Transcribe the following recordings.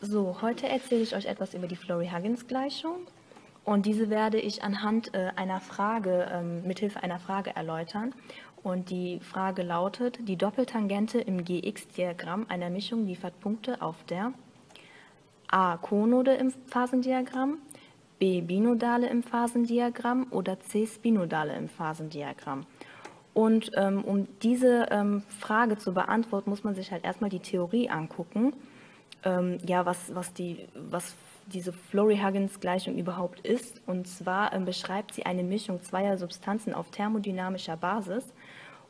So, heute erzähle ich euch etwas über die Florey-Huggins-Gleichung und diese werde ich anhand äh, einer Frage, ähm, mithilfe einer Frage erläutern. Und die Frage lautet, die Doppeltangente im GX-Diagramm einer Mischung liefert Punkte auf der a. Konode im Phasendiagramm, b. Binodale im Phasendiagramm oder c. Spinodale im Phasendiagramm. Und ähm, um diese ähm, Frage zu beantworten, muss man sich halt erstmal die Theorie angucken ähm, ja, was, was, die, was diese Florey-Huggins-Gleichung überhaupt ist. Und zwar ähm, beschreibt sie eine Mischung zweier Substanzen auf thermodynamischer Basis.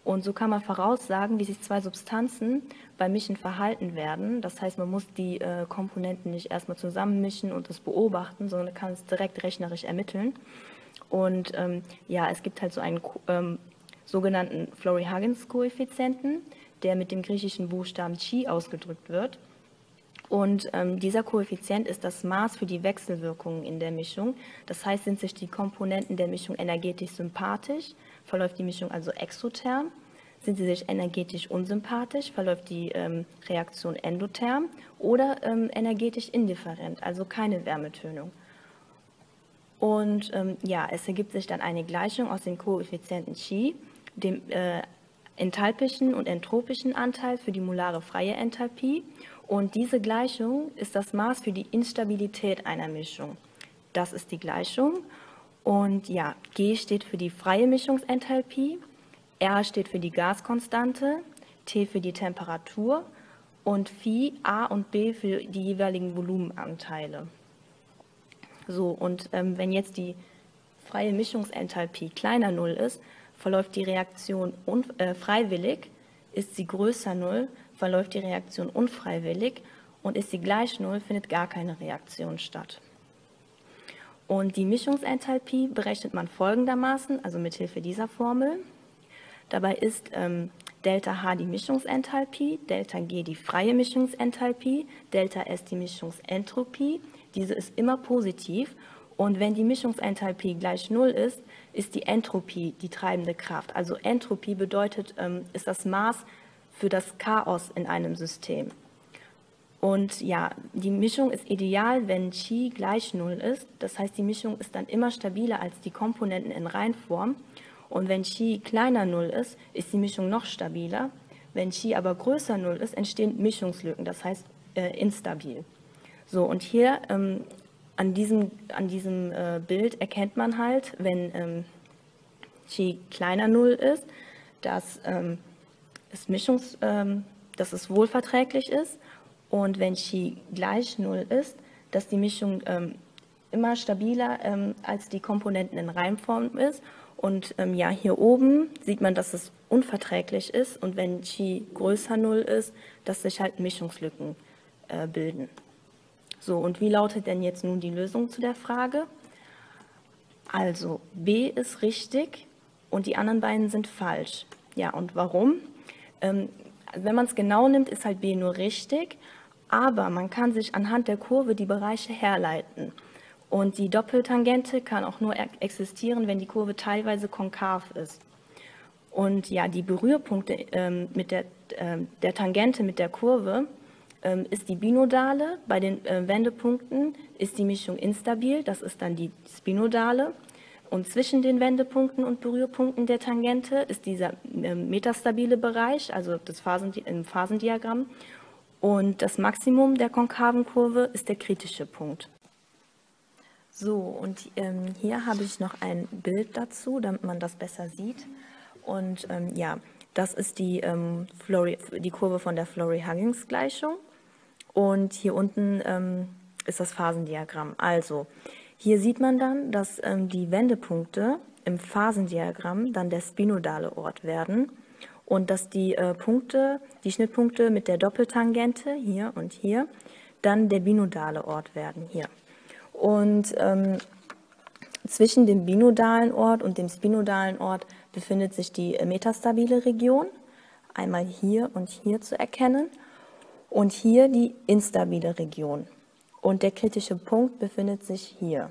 Und so kann man voraussagen, wie sich zwei Substanzen beim Mischen verhalten werden. Das heißt, man muss die äh, Komponenten nicht erstmal zusammenmischen und das beobachten, sondern kann es direkt rechnerisch ermitteln. Und ähm, ja, es gibt halt so einen ähm, sogenannten Florey-Huggins-Koeffizienten, der mit dem griechischen Buchstaben Chi ausgedrückt wird. Und ähm, dieser Koeffizient ist das Maß für die Wechselwirkungen in der Mischung. Das heißt, sind sich die Komponenten der Mischung energetisch sympathisch, verläuft die Mischung also exotherm. Sind sie sich energetisch unsympathisch, verläuft die ähm, Reaktion endotherm oder ähm, energetisch indifferent, also keine Wärmetönung. Und ähm, ja, es ergibt sich dann eine Gleichung aus den Koeffizienten Chi, dem äh, enthalpischen und entropischen Anteil für die molare freie Enthalpie und diese Gleichung ist das Maß für die Instabilität einer Mischung. Das ist die Gleichung. Und ja, G steht für die freie Mischungsenthalpie, R steht für die Gaskonstante, T für die Temperatur und Phi, A und B für die jeweiligen Volumenanteile. So, und ähm, wenn jetzt die freie Mischungsenthalpie kleiner 0 ist, verläuft die Reaktion äh, freiwillig, ist sie größer 0, verläuft die Reaktion unfreiwillig und ist sie gleich Null, findet gar keine Reaktion statt. Und die Mischungsenthalpie berechnet man folgendermaßen, also mit Hilfe dieser Formel. Dabei ist ähm, Delta H die Mischungsenthalpie, Delta G die freie Mischungsenthalpie, Delta S die Mischungsentropie. Diese ist immer positiv und wenn die Mischungsenthalpie gleich Null ist, ist die Entropie die treibende Kraft. Also Entropie bedeutet, ähm, ist das Maß für das Chaos in einem System. Und ja, die Mischung ist ideal, wenn Chi gleich Null ist. Das heißt, die Mischung ist dann immer stabiler als die Komponenten in Reinform. Und wenn Chi kleiner Null ist, ist die Mischung noch stabiler. Wenn Chi aber größer Null ist, entstehen Mischungslücken, das heißt äh, instabil. So, und hier ähm, an diesem, an diesem äh, Bild erkennt man halt, wenn ähm, Chi kleiner Null ist, dass ähm, es Mischungs, ähm, dass es wohlverträglich ist und wenn Chi gleich Null ist, dass die Mischung ähm, immer stabiler ähm, als die Komponenten in Reimform ist. Und ähm, ja, hier oben sieht man, dass es unverträglich ist und wenn Chi größer Null ist, dass sich halt Mischungslücken äh, bilden. So, und wie lautet denn jetzt nun die Lösung zu der Frage? Also, B ist richtig und die anderen beiden sind falsch. Ja, und warum? Ähm, wenn man es genau nimmt, ist halt B nur richtig, aber man kann sich anhand der Kurve die Bereiche herleiten. Und die Doppeltangente kann auch nur existieren, wenn die Kurve teilweise konkav ist. Und ja, die Berührpunkte ähm, mit der, äh, der Tangente mit der Kurve ähm, ist die binodale. Bei den äh, Wendepunkten ist die Mischung instabil, das ist dann die Spinodale. Und zwischen den Wendepunkten und Berührpunkten der Tangente ist dieser ähm, metastabile Bereich, also das Phasen, im Phasendiagramm. Und das Maximum der konkaven Kurve ist der kritische Punkt. So, und ähm, hier habe ich noch ein Bild dazu, damit man das besser sieht. Und ähm, ja, das ist die, ähm, Flori, die Kurve von der Florey-Huggins-Gleichung. Und hier unten ähm, ist das Phasendiagramm. Also, hier sieht man dann, dass ähm, die Wendepunkte im Phasendiagramm dann der spinodale Ort werden und dass die äh, Punkte, die Schnittpunkte mit der Doppeltangente hier und hier dann der binodale Ort werden hier. Und ähm, zwischen dem binodalen Ort und dem spinodalen Ort befindet sich die äh, metastabile Region, einmal hier und hier zu erkennen, und hier die instabile Region und der kritische Punkt befindet sich hier.